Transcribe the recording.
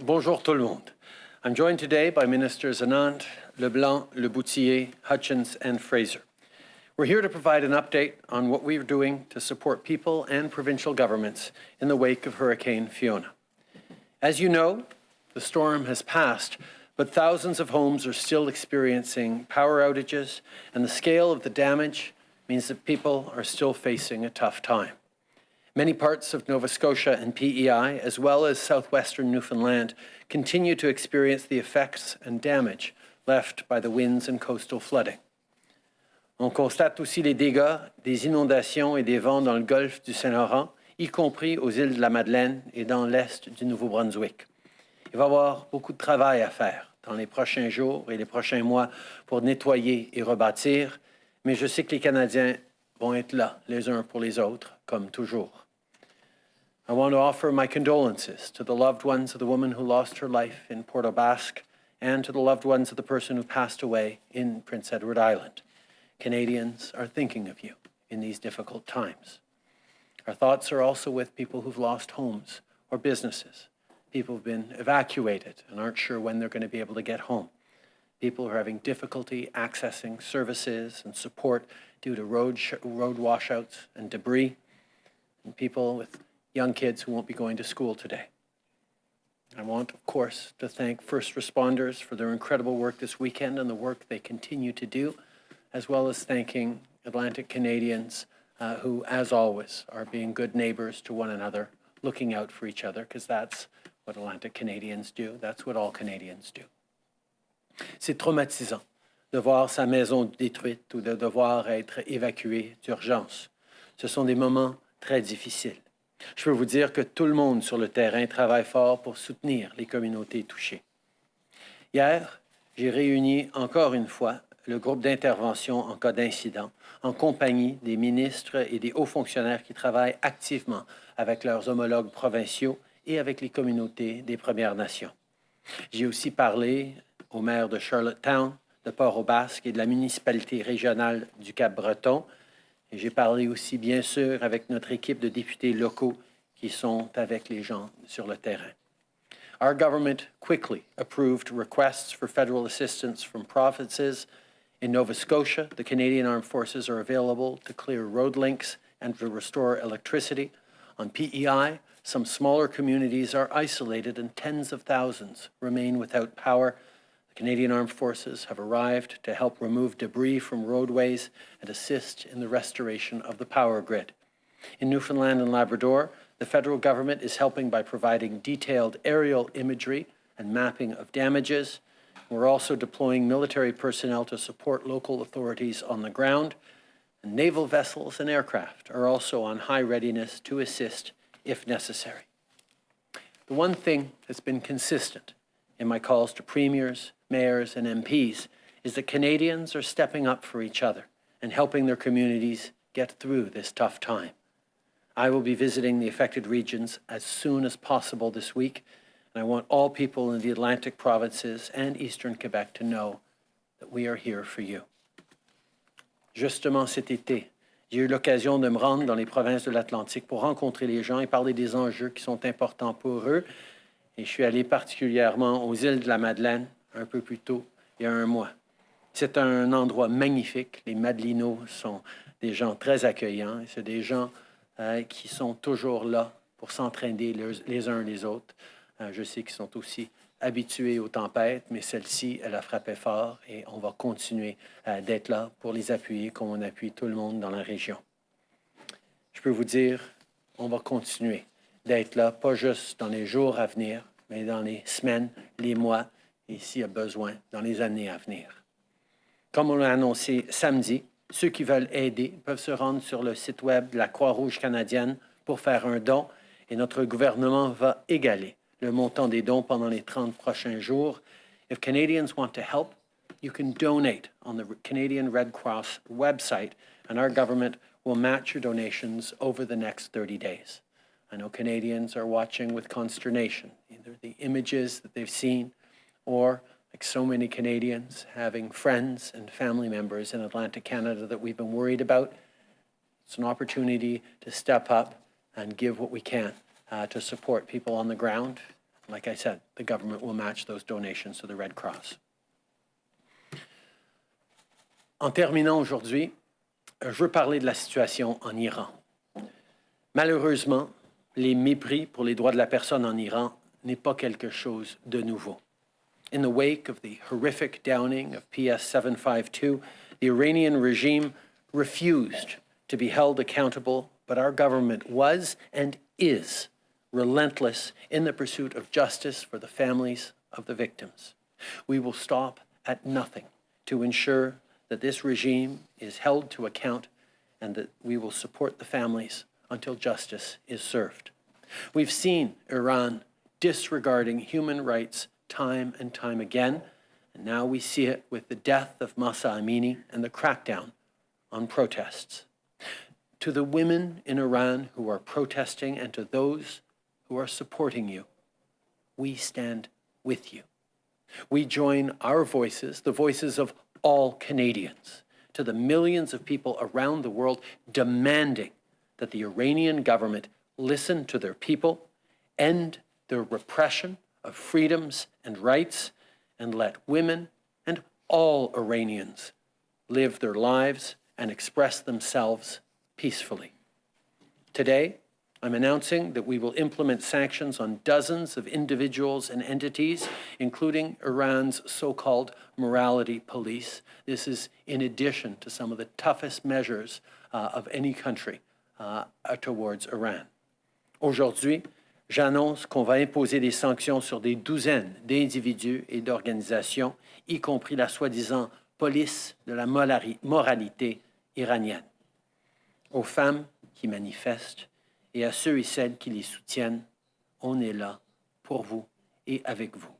Bonjour tout le monde. I'm joined today by Ministers Anand, LeBlanc, Lebouthillier, Hutchings, and Fraser. We're here to provide an update on what we're doing to support people and provincial governments in the wake of Hurricane Fiona. As you know, the storm has passed, but thousands of homes are still experiencing power outages, and the scale of the damage means that people are still facing a tough time. Many parts of Nova Scotia and PEI, as well as southwestern Newfoundland, continue to experience the effects and damage left by the winds and coastal flooding. On constate aussi les dégâts des inondations et des vents dans le golfe du Saint-Laurent, y compris aux îles de la Madeleine et dans l'est du Nouveau-Brunswick. Il va y avoir beaucoup de travail à faire dans les prochains jours et les prochains mois pour nettoyer et rebâtir, mais je sais que les Canadiens vont être là les uns pour les autres, comme toujours. I want to offer my condolences to the loved ones of the woman who lost her life in Port aux Basques and to the loved ones of the person who passed away in Prince Edward Island. Canadians are thinking of you in these difficult times. Our thoughts are also with people who've lost homes or businesses, people who've been evacuated and aren't sure when they're going to be able to get home, people who are having difficulty accessing services and support due to road, road washouts and debris, and people with young kids who won't be going to school today. I want, of course, to thank first responders for their incredible work this weekend and the work they continue to do, as well as thanking Atlantic Canadians uh, who, as always, are being good neighbors to one another, looking out for each other, because that's what Atlantic Canadians do. That's what all Canadians do. C'est traumatisant de voir sa maison détruite ou de devoir être évacué d'urgence. Ce sont des moments très difficiles. Je peux vous dire que tout le monde sur le terrain travaille fort pour soutenir les communautés touchées. Hier, j'ai réuni encore une fois le groupe d'intervention en cas d'incident en compagnie des ministres et des hauts fonctionnaires qui travaillent activement avec leurs homologues provinciaux et avec les communautés des Premières Nations. J'ai aussi parlé au maire de Charlottetown, de Port-au-Basque et de la municipalité régionale du Cap-Breton et j'ai parlé aussi, bien sûr, avec notre équipe de députés locaux qui sont avec les gens sur le terrain. Our government quickly approved requests for federal assistance from provinces. In Nova Scotia, the Canadian Armed Forces are available to clear road links and to restore electricity. On PEI, some smaller communities are isolated and tens of thousands remain without power Canadian Armed Forces have arrived to help remove debris from roadways and assist in the restoration of the power grid. In Newfoundland and Labrador, the federal government is helping by providing detailed aerial imagery and mapping of damages. We're also deploying military personnel to support local authorities on the ground. And naval vessels and aircraft are also on high readiness to assist if necessary. The one thing that's been consistent in my calls to premiers, mayors, and MPs is that Canadians are stepping up for each other and helping their communities get through this tough time. I will be visiting the affected regions as soon as possible this week, and I want all people in the Atlantic provinces and eastern Quebec to know that we are here for you. Justement cet été, j'ai eu l'occasion de me rendre dans les provinces de l'Atlantique pour rencontrer les gens et parler des enjeux qui sont importants pour eux. Et je suis allé particulièrement aux îles de la Madeleine, un peu plus tôt, il y a un mois. C'est un endroit magnifique. Les Madelinos sont des gens très accueillants. C'est des gens euh, qui sont toujours là pour s'entraîner les, uns les autres. Euh, je sais qu'ils sont aussi habitués aux tempêtes, mais celle-ci, elle a frappé fort et on va continuer euh, d'être là pour les appuyer comme on appuie tout le monde dans la région. Je peux vous dire, on va continuer d'être là, pas juste dans les jours à venir, mais dans les semaines, les mois et a besoin dans les années à venir. Comme on l'a annoncé samedi, ceux qui veulent aider peuvent se rendre sur le site web de la Croix-Rouge canadienne pour faire un don et notre gouvernement va égaler le montant des dons pendant les 30 prochains jours. If Canadians want to help, you can donate on the Canadian Red Cross website and our government will match your donations over the next 30 days. I know Canadians are watching with consternation, either the images that they've seen or like so many Canadians, having friends and family members in Atlantic Canada that we've been worried about. It's an opportunity to step up and give what we can uh, to support people on the ground. Like I said, the government will match those donations to the Red Cross. En terminant aujourd'hui, je veux parler de la situation en Iran. Malheureusement, les mépris pour les droits de la personne en Iran n'est pas quelque chose de nouveau. In the wake of the horrific downing of PS 752, the Iranian regime refused to be held accountable, but our government was and is relentless in the pursuit of justice for the families of the victims. We will stop at nothing to ensure that this regime is held to account and that we will support the families until justice is served. We've seen Iran disregarding human rights time and time again, and now we see it with the death of Mahsa Amini and the crackdown on protests. To the women in Iran who are protesting and to those who are supporting you, we stand with you. We join our voices, the voices of all Canadians, to the millions of people around the world demanding that the Iranian government listen to their people, end their repression of freedoms and rights, and let women and all Iranians live their lives and express themselves peacefully. Today, I'm announcing that we will implement sanctions on dozens of individuals and entities, including Iran's so-called morality police. This is in addition to some of the toughest measures uh, of any country uh, towards Iran. Aujourd'hui, j'annonce qu'on va imposer des sanctions sur des douzaines d'individus et d'organisations, y compris la soi-disant police de la moralité iranienne. Aux femmes qui manifestent, et à ceux et celles qui les soutiennent, on est là pour vous et avec vous.